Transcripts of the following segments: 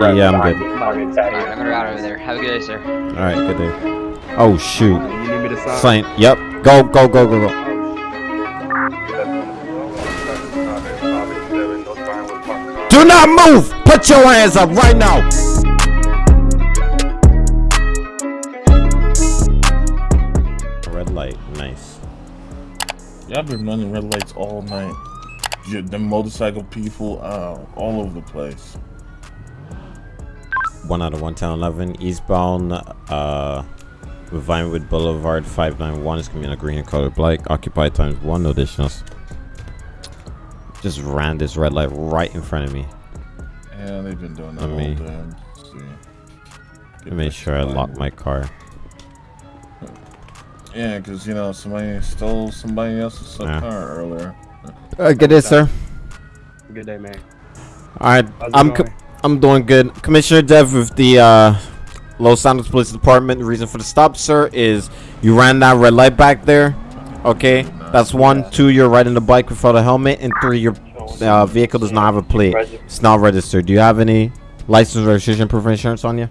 Yeah, I'm good. Alright, I'm gonna route over there. Have a good day, sir. All right, good day. Oh shoot. You need me to sign? Sign. Yep. Go, go, go, go, go. Do not move. Put your hands up right now. Red light. Nice. Y'all been running red lights all night. Yeah, the motorcycle people, uh, all over the place. One out of one ten eleven eastbound. Uh, Vinewood Boulevard five nine one is gonna be in a green color black. Occupied times one. No additionals. Just ran this red light right in front of me. Yeah, they've been doing that Let all me- day. Let's see. I made sure I lock my car. Yeah, because, you know, somebody stole somebody else's Yeah. car earlier. Uh, good day, sir. Good day, man. All right, I'm going? I'm doing good. Commissioner Dev with the uh, Los Santos Police Department. The reason for the stop, sir, is you ran that red light back there. Okay, that's one. Two, you're riding the bike without a helmet, and three, your uh, vehicle does not have a plate. It's not registered. Do you have any license, registration, proof of insurance on you?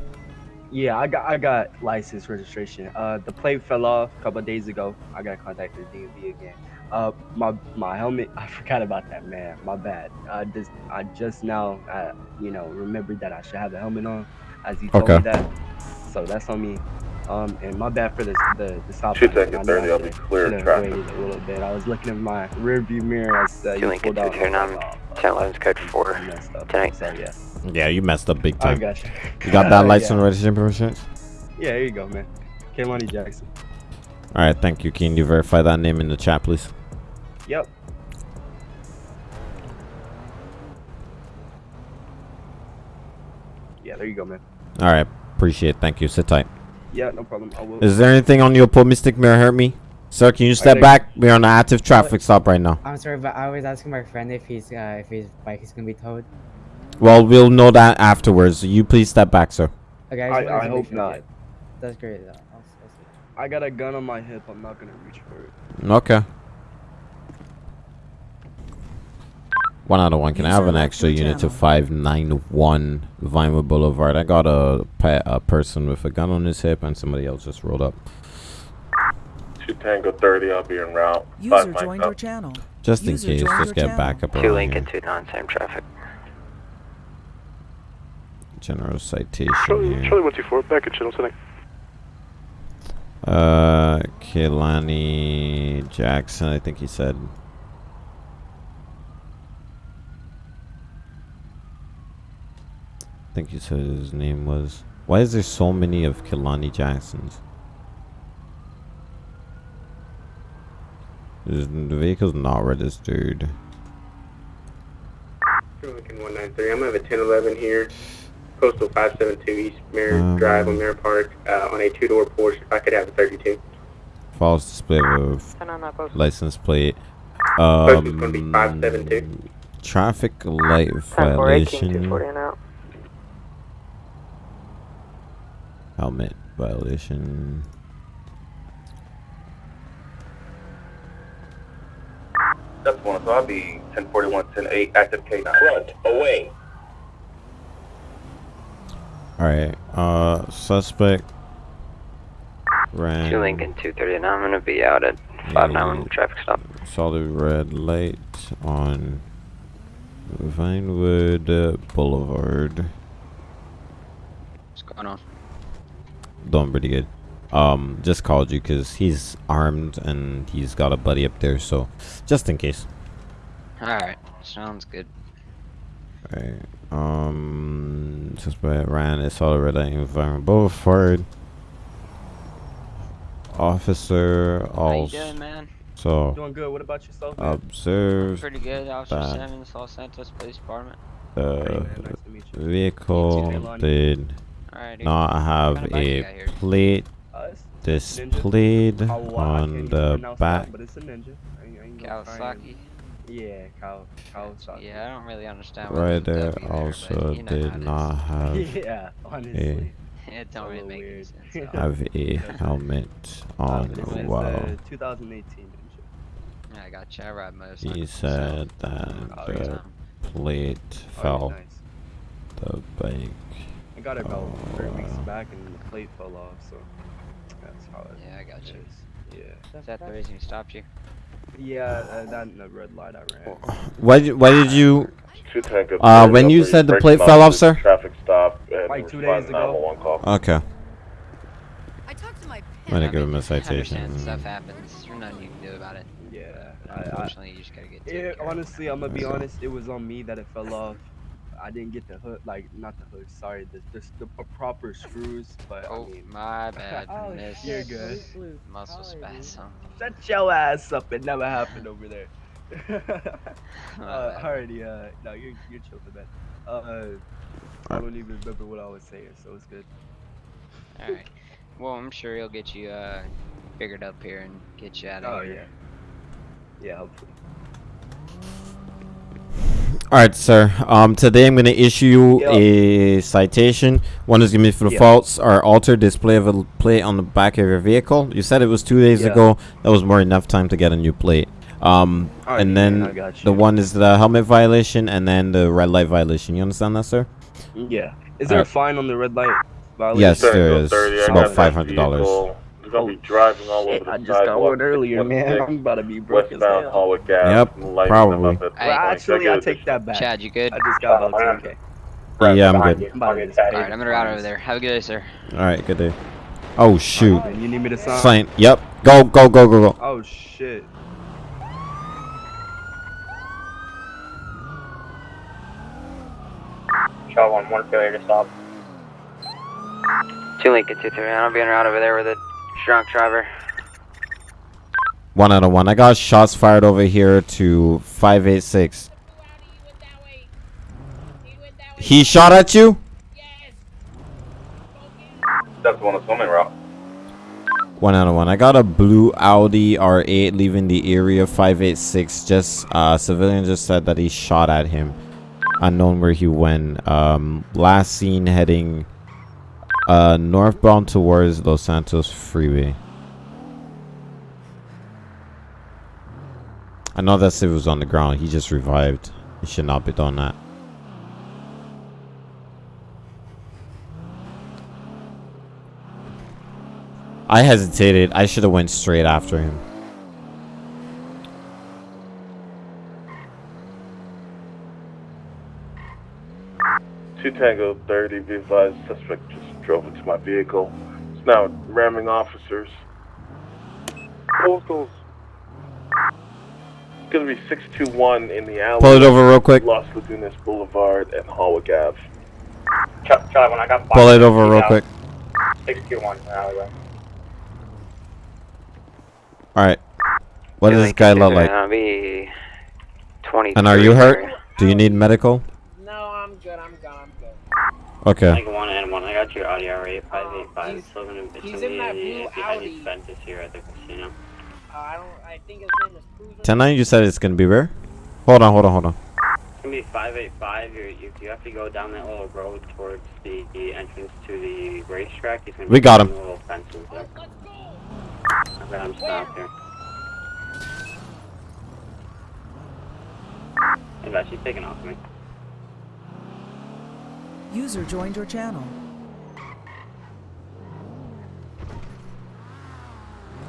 Yeah, I got I got license registration. Uh, the plate fell off a couple days ago. I gotta contact the DMV again. Uh, my my helmet. I forgot about that, man. My bad. I just I just now, uh, you know, remembered that I should have the helmet on, as you told Okay. me that. So that's on me. Um, and my bad for the the, the stop. Should sign. take it I know 30, I I'll be clear of should've traffic. waited a little bit. I was looking in my rear view mirror as uh, you Lincoln pulled out. 229, I was like, 10 11's code 4. I messed up. Tonight. So yeah, Yeah, you messed up big I time. got you. You got that Yeah. license, registration, proof of insurance? Yeah, here you go, man. Kaylani Jackson. All right, thank you. Can you verify that name in the chat, please? Yep. Yeah, there you go, man. All right, appreciate it. Thank you. Sit tight. Yeah, no problem. I will. Is there anything on your pole, Mystic Mirror hurt me? Sir, can you step think- back? We're on an active traffic stop right now. I'm sorry, but I was asking my friend if he's uh, if his bike is gonna be towed. Well, we'll know that afterwards. You please step back, sir. Okay, I, just wanted I hope sure. not. That's great. Though. I'll, I'll. I got a gun on my hip. I'm not gonna reach for it. Okay. One out of one. Can I have an extra unit to 591 Vinewood Boulevard? I got a, pe- a person with a gun on his hip and somebody else just rolled up. 2 Tango 30, I'll be en route. User Five mic joined up. your channel. Just in case, just your get channel. backup 2 around Lincoln here. 29, same traffic. General citation Charlie, here. Charlie 124, back at Channel Center. Uh, Kehlani Jackson, I think he said. Think he said his name was. Why is there so many of Kehlani Jacksons? Is- The vehicle's not registered. Lincoln 193. I'm gonna have a 1011 here. Postal 572 East Mirror Um, Drive on Mirror Park uh, on a two-door Porsche. If I could have a 32. False display of license plate. Postal's gonna be Um, 572. traffic light violation. out. Helmet violation. That's one, so I'll be 1041, 108, active K9. Front, away. Alright, uh, suspect ran 2 Lincoln 239, I'm gonna be out at 591 traffic stop. solid red light on Vinewood uh, Boulevard. What's going on? Doing pretty good. Um, just called you because he's armed and he's got a buddy up there, so just in case. Alright, sounds good. Alright. Um, suspect ran a solid red light in Vinewood Boulevard. Officer How you also doing, man? Doing good. What about yourself? man? observed Pretty good. Officer that. Simmons, Los Santos Police Department. Hey, the man, nice to meet you. vehicle Kehlani. Did Alright, not have kinda bike you got a plate displayed Kawa- on the back. That, but it's a ninja. I ain't- I ain't gonna try and- Kawasaki. Yeah, Kaw- Kawasaki. Yeah, I don't really understand what there's a Rider W also but you know did it is. not have yeah, honestly. It don't a really little make any weird. sense. have a helmet on but it's, it's while the 2018 ninja. Yeah, I got you. I ride motorcycles. he so- said that Oh, the plate Oh, fell. nice. the bike. I got it about three weeks back, and the plate fell off. So that's how it Yeah, I got you. Yeah. Is that the reason he stopped you? Yeah, uh, that and the red light I ran. Why did, why did you Two Tango. Uh, when you said the plate fell off, sir? Traffic stop. And Like two days ago. call. Okay. I talked to my I'm gonna give him a citation. Understand stuff happens. There's nothing you can do about it. Yeah. I, I, Unfortunately, you just gotta get taken it, honestly, I'm gonna be honest. It was on me that it fell off. I didn't get the hook, like not the hook. Sorry, the the, the uh, proper screws. But Oh, I mean, my bad. Oh, Miss You're good. Muscle spasm. shut your ass up. It never happened over there. My uh, bad. alrighty, uh, no, you're you're chill for that. Uh, I don't even remember what I was saying, so it's good. Alright. Well, I'm sure he'll get you uh, figured up here and get you out of Oh here. yeah, yeah, hopefully. All right, sir. Um, today I'm going to issue yep. a citation. One is going to be for the yep. faults or altered display of a plate on the back of your vehicle. You said it was two days yep. ago. That was more enough time to get a new plate. Um, right, and then the one is the helmet violation and then the red light violation. You understand that, sir? Yeah. Is All there right. a fine on the red light violation? Yes, there is. It's about $500. You're gonna be driving all shit, over the I just got one earlier, man. I'm about to be broke as hell. Yep, probably. Well, actually, I take that back. Chad, you good? I just got about 10k. Yeah, yeah, I'm good. Alright, I'm gonna route over there. Have a good day, sir. Alright, good day. Oh shoot. Oh, you need me to sign? Sign. Yep. Go, go, go, go, go. Oh shit. Shot one, one failure to stop. Two Lincoln two three. I'll be en route over there with it drunk driver. One out of one. I got shots fired over here to 586. He shot at you? That's the one that's coming route. One out of one. I got a blue Audi R8 leaving the area 586. Just, uh, civilian just said that he shot at him. Unknown where he went. Um, last seen heading, uh, northbound towards Los Santos Freeway. I know that Civ was on the ground. He just revived. He should not be doing that. I hesitated. I should have went straight after him. Two Tango 30, be advised, suspect just drove into my vehicle. It's now ramming officers. Postals. It's gonna be 621 in the alley. Pull it over real quick. Los Lagunas Boulevard and Hallwick Ave. Charlie 1, I got Pull it over real quick. 621 alleyway. Alright. What does this guy look like? I'll be 20. And are you hurt? Do you need medical? No, I'm good. I'm good. I'm good. Okay. Got your Audi R8 585. he's- Still gonna he's in that blue you Audi. any expenses here at the casino. Uh, I don't. I think his name is Cruiser. 10 you said it's gonna be rare? Hold on, hold on, hold on. It's gonna be 585. You're, you, you have to go down that little road towards the, the entrance to the racetrack. He's gonna We be got him. the Little fences there. Let's go. Okay, I'm stopped here. He's actually taking off me. User joined your channel.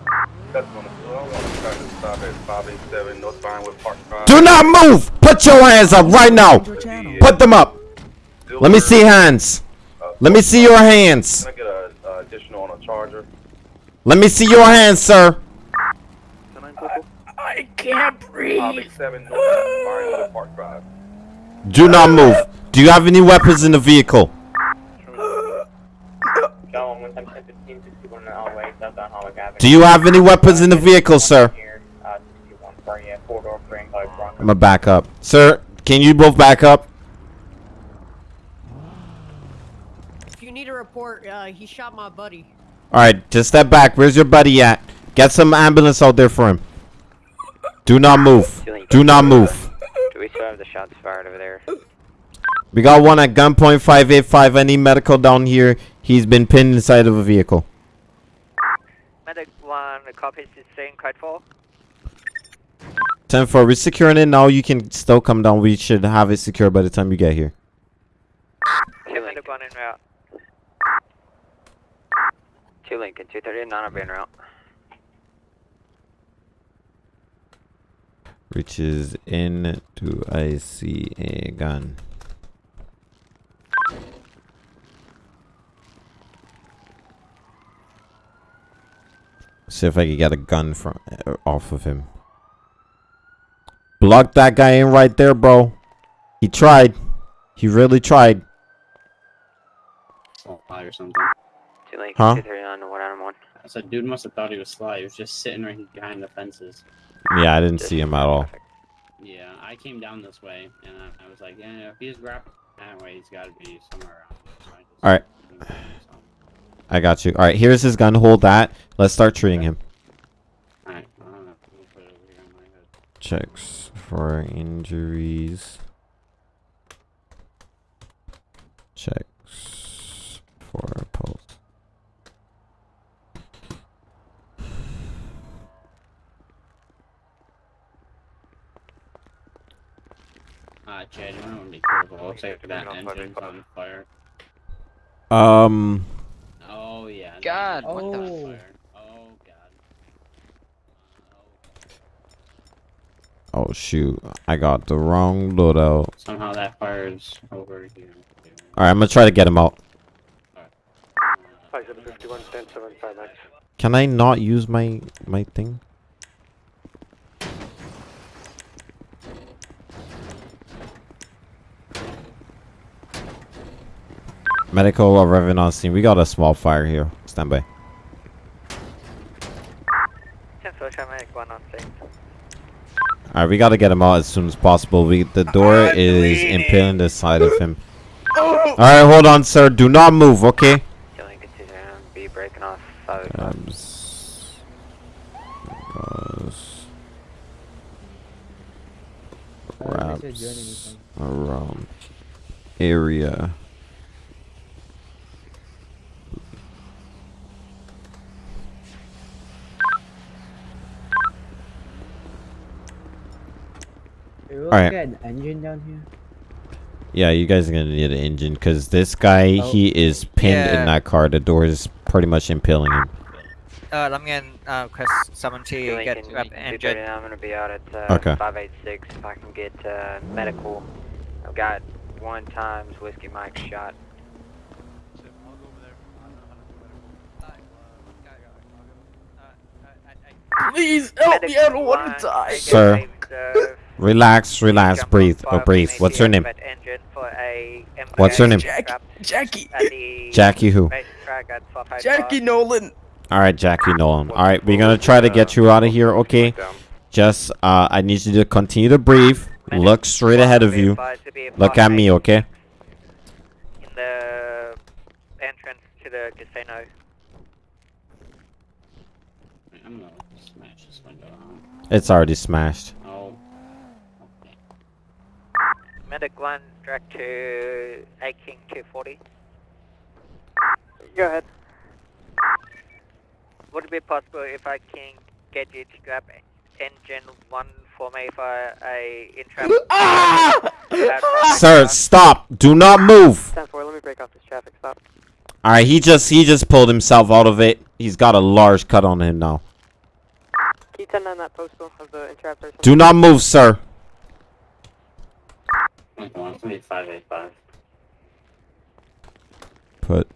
That's one. I want to try to stop at 587 North Vinewood Park Drive. Do not move! Put your hands up right now! Joined your channel. Put them up! Let me see hands! Let me see your hands! Can I get a, a additional on a charger? Let me see your hands, sir! I can't breathe. 587 North Vinewood Park Drive. Do not move. Do you have any weapons in the vehicle? Go on 110 61 in the alleyway, southbound Hallway Avenue. Do you have any weapons in the vehicle, sir? Here, 61 for you, four door frame, like Bronco. I'm gonna back up. Sir, can you both back up? If you need a report, uh, he shot my buddy. Alright, just step back. Where's your buddy at? Get some ambulance out there for him. Do not move. Do not move. Do we still have the shots fired over there? We got one at gunpoint 585. I need medical down here. He's been pinned inside of a vehicle. Medic 1, the cop is saying Kitefall. 10 4. We're securing it now. You can still come down. We should have it secure by the time you get here. Two Lincoln. one en route. Two Lincoln, 239 will be en route. Reaches in. Do I see a gun? See if I can get a gun from uh, off of him. Block that guy in right there, bro. He tried. He really tried. Sly or something. Two Lincoln, Huh? 239 one on one. I said, dude must have thought he was Sly. He was just sitting right behind the fences. Yeah, I didn't see him at all. Yeah, I came down this way, and I, I was like, yeah, if he's grappling that way, he's got to be somewhere around. So just- All right. I got you. All right, here's his gun. Hold that. Let's start treating him. Alright, I don't know. We'll put it over here on my head. Checks for injuries. Checks for pulse. Uh, Chad, you want to be careful. Looks like that engine's on fire. Um, yeah. no, God, it's what the on. Oh, God. oh shoot, I got the wrong loadout. Somehow that fire is over here. All right, I'm gonna try to get him out. 5751, 1075 max. Can I not use my my thing? Medical arriving on scene. We got a small fire here. Stand by. 10 social medic one on scene. All right, we got to get him out as soon as possible. We the door is impaling the side of him. All right, hold on, sir. Do not move, okay? Two Lincoln, 239 be breaking off 585. S- goes I don't think wraps they're doing anything. around area. Hey, we Alright. got an engine down here. Yeah, you guys are gonna need an engine because this guy Oh. he is pinned Yeah. in that car. The door is pretty much impaling him. Uh, I'm getting uh, Chris someone to Two get Lincoln, up 239 injured. I'm gonna be out at uh, Okay. 586 if I can get uh, medical. I've got one times Whiskey Mike shot. Please help me, I don't wanna die. Sir, Relax, relax, breathe, oh, breathe. What's your name? What's your name? Jackie. Jackie Jackie who? Jackie Nolan. All right, Jackie Nolan. All right, we're gonna try to get you out of here, okay? Just uh, I need you to continue to breathe. Look straight ahead of you. Look at me, okay? In the entrance to the casino. I'm gonna smash this window. It's already smashed. Oh. Medic line direct to A King 240. Go ahead. Would it be possible if I can get you to grab engine one for me for a intrap? Ah! Sir, stop! Do not move. 10 4, let me break off this traffic stop. All right, he just he just pulled himself out of it. He's got a large cut on him now. Can you turn on that postal of the entrap person? Do not move, sir. Wait, hold on, it's gonna be 585. Put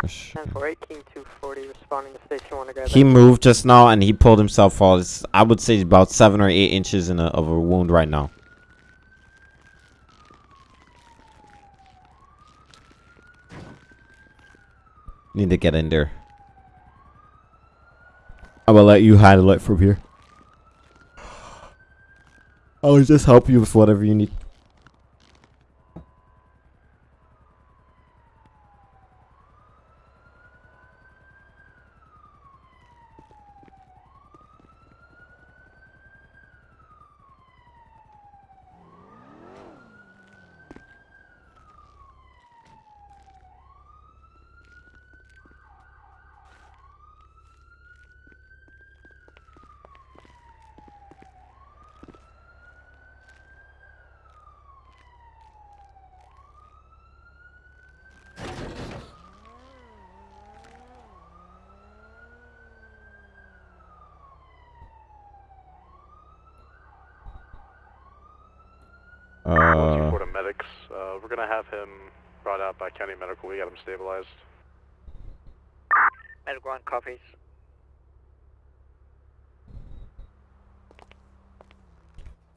push. 10 4, 18 240, responding to station 1 to grab He moved just now and he pulled himself out. It's, I would say about seven or eight inches in a, of a wound right now. Need to get in there. I will let you handle it from here. I'll just help you with whatever you need. Uh, Florida medics. Uh, we're gonna have him brought out by county medical. We got him stabilized. Medical on copies.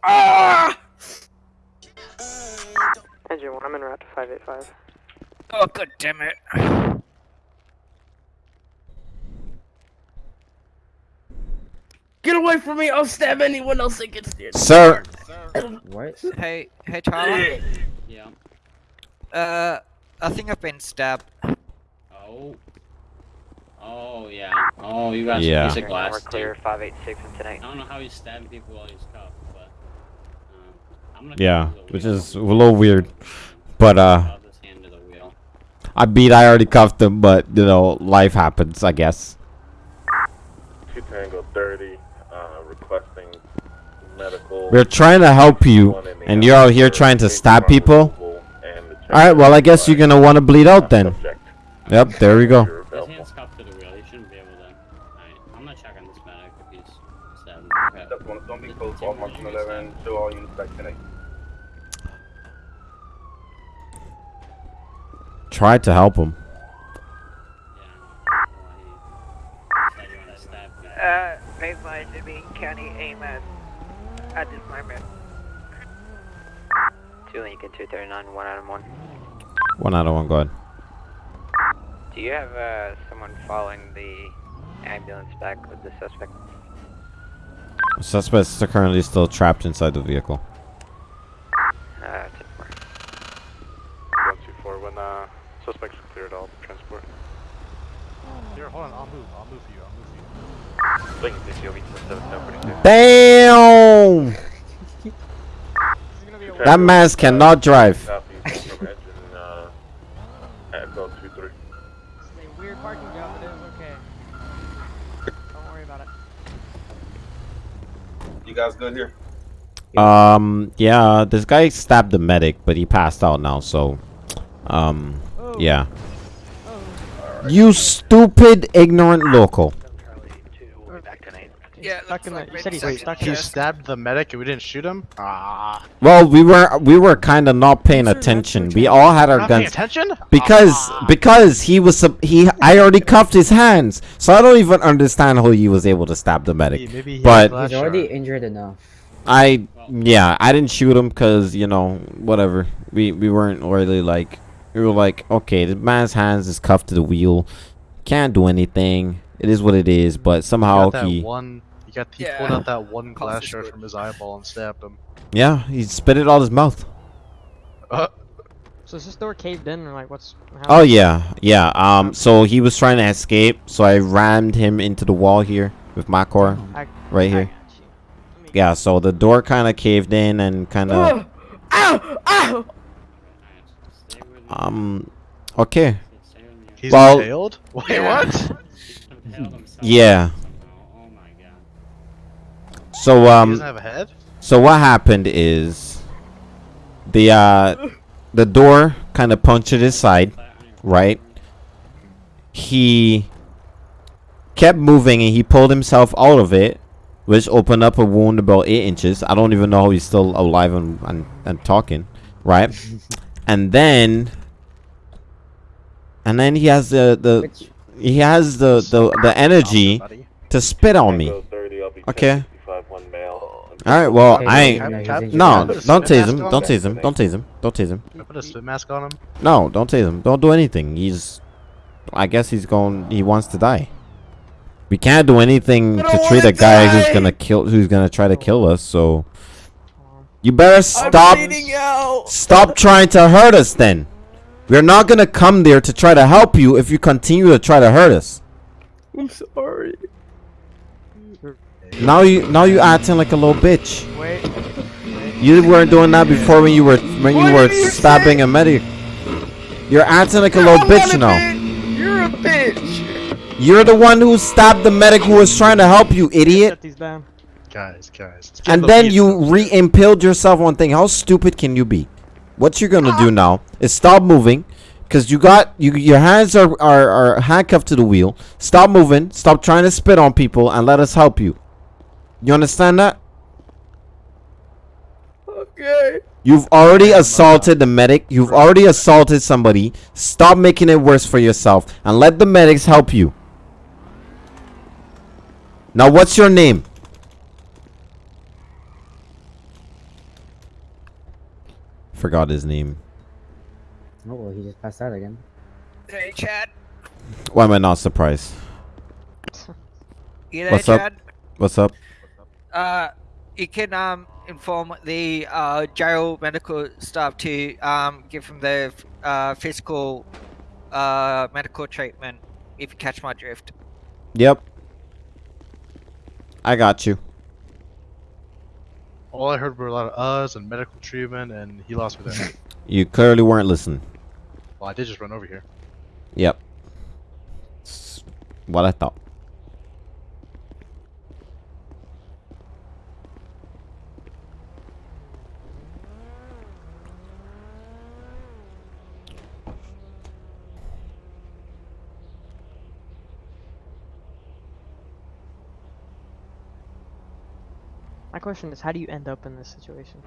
Ah! Engine 1, I'm en route to 585. Oh, god damn it. Get away from me! I'll stab anyone else that gets near. Sir. What? Hey, hey, Charlie. Yeah. Uh, I think I've been stabbed. Oh. Oh yeah. Oh, you got Yeah. some piece of glass. We're clear, 586 and I don't know how he's stabbing people while he's cuffed, but um, I'm gonna. yeah, go to the which is a little weird. But uh, I'll just hand to the wheel. I beat. I already cuffed him, but you know, life happens. I guess. 2 Tango 30, uh, requesting medical. We're trying to help you, and you're out here trying to stab people. All right. Well, I guess you're gonna want to bleed out then. Yep. There we go. His hand's cuffed to the wheel. He Lincoln 239, 1 out of 1. One out of one. Go ahead. Do you have uh, someone following the ambulance back with the suspect? Suspects are currently still trapped inside the vehicle. Uh, 10 124, when uh, suspects cleared, I'll transport. Here, hold on. I'll move. I'll move for you. I'll move for you. Lincoln COV 7742. Damn! That man cannot drive. Copy from engine, uh, Echo 23. Weird parking job, it is okay. Don't cannot drive. You guys good here? Um, yeah, this guy stabbed the medic, but he passed out now, so, um, yeah. You stupid, ignorant local. Yeah, Stuck in the, you said he's Wait, stuck in he the stabbed the medic and we didn't shoot him? Ah. Well, we were we were kind of not paying attention. We all had our Not paying guns attention? because Ah. because he was he I already cuffed his hands, so I don't even understand how he was able to stab the medic. maybe he but He's already injured enough. I yeah, I didn't shoot him because you know whatever. We we weren't really like we were like okay, the man's hands is cuffed to the wheel, can't do anything. It is what it is. But somehow he got that he one. He got he Yeah. pulled out that one glass shard from his eyeball and stabbed him. yeah he spit it out his mouth. Uh, So is this door caved in or like what's? Oh yeah, yeah. Um, so he was trying to escape, so I rammed him into the wall here with my core, I- right here. Yeah, so the door kind of caved in and kind of Ow! Ow! um, okay. he's Well- impaled? Wait, what? Yeah. My. So he um, doesn't have a head? so what happened is the uh, the door kind of punctured his side, right? He kept moving and he pulled himself out of it, which opened up a wound about eight inches. I don't even know how he's still alive and and, and talking, right? and then and then he has the the he has the the, the energy to spit on me. Tango 30, I'll be Okay. 1065, one male. All right. Well, Okay, I ain't. yeah, he's injured. No, don't tease him. Don't tease him. Don't tease him. Don't tease him. Put a spit mask on him? No, don't tease him. Don't do anything. He's. I guess he's going. He wants to die. We can't do anything to treat a guy who's gonna kill. Who's gonna try to kill us? So. You better stop. out. Stop trying to hurt us. Then. We're not gonna come there to try to help you if you continue to try to hurt us. I'm sorry. Now you. Now you acting like a little bitch. Wait. You weren't doing that before when you were when you were you stabbing a medic. You're acting like a little I'm bitch not a now. bitch. You're a bitch. You're the one who stabbed the medic who was trying to help you, idiot. Shut these down. Guys, guys. And then you re-impaled yourself on thing. How stupid can you be? What you're gonna do now is stop moving, cause you got you your hands are, are are handcuffed to the wheel. Stop moving. Stop trying to spit on people, and let us help you. You understand that? Okay. You've already assaulted the medic. You've already assaulted somebody. Stop making it worse for yourself and let the medics help you. Now, what's your name? Forgot his name. Oh, well, he just passed out again. Hey, Chad. Why am I not surprised? You there, What's Chad? up? What's up? Uh, you can um inform the uh jail medical staff to um give him the uh physical uh medical treatment if you catch my drift. Yep. I got you. All I heard were a lot of uhs and medical treatment, and he lost me there. You clearly weren't listening. well, I did just run over here. Yep. It's what I thought. My question is, how do you end up in this situation?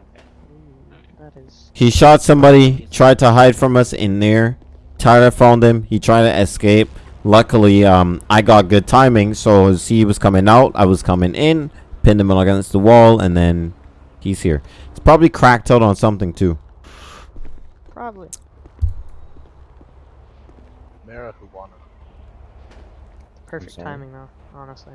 Ooh, that is. He shot somebody, tried to hide from us in there. Tyler found him. He tried to escape. Luckily, um, I got good timing, so as he was coming out, I was coming in, pinned him against the wall, and then he's here. It's probably cracked out on something too. Probably. Mara who won it. Perfect timing, though, honestly.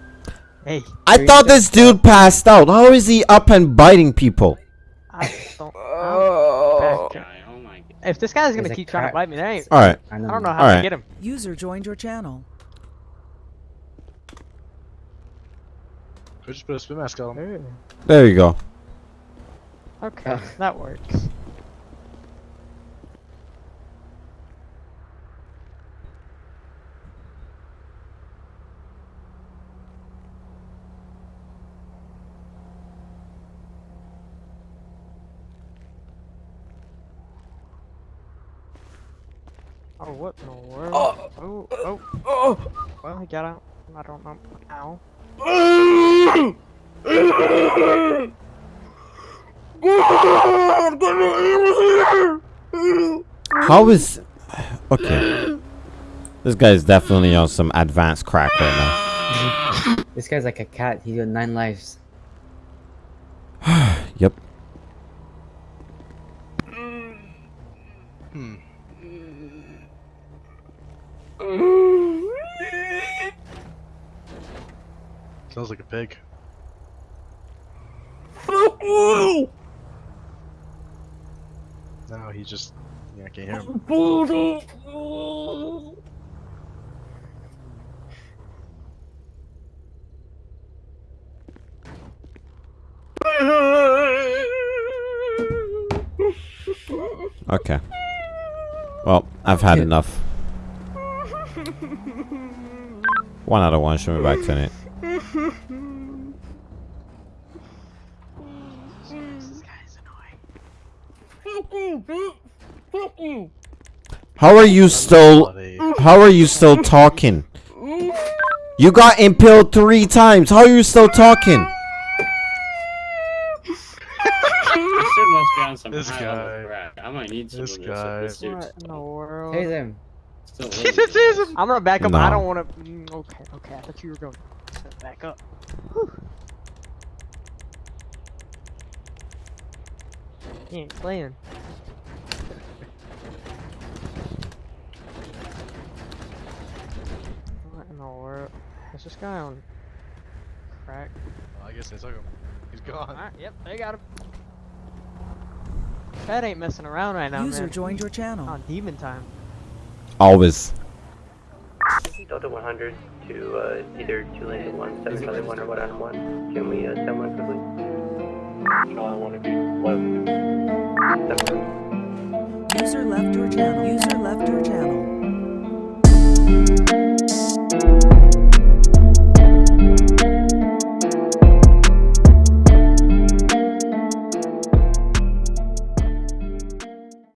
hey. I thought this dude passed out. How is he up and biting people? I don't. Oh. Guy, oh. If this guy's gonna He's keep trying to bite me, that ain't. All right. I don't know how Alright. to get him. User joined your channel. Could just put a spit mask on him. There you go. Okay, that works. Oh, what in the world? Oh, oh, oh. oh. Well, I got out. I don't know. Ow. How is okay? This guy is definitely on some advanced crack right now. This guy's like a cat. He's got nine lives. Yep. Sounds like a pig. No, he just. Yeah, I can't hear him. Okay. Well, I've had enough. One out of one. Show me back to it. How are you still? How are you still talking? You got impaled three times. How are you still talking? This dude must be on some This high guy. I might need some This of this. guy. If this dude's What in the world? Tase him. still He living. just is him. I'm gonna back up. I don't want to. Mm, okay, okay. I thought you were going to back up. Whew. He ain't playing. know where. Is this guy on crack? Well, I guess they took him. He's gone. Alright, yep, they got him. That ain't messing around right now, User man. joined your channel. On demon time. Always. Delta 100 to uh, either seven one, or one on one. Can we uh, send one quickly? User left your channel. User left your channel.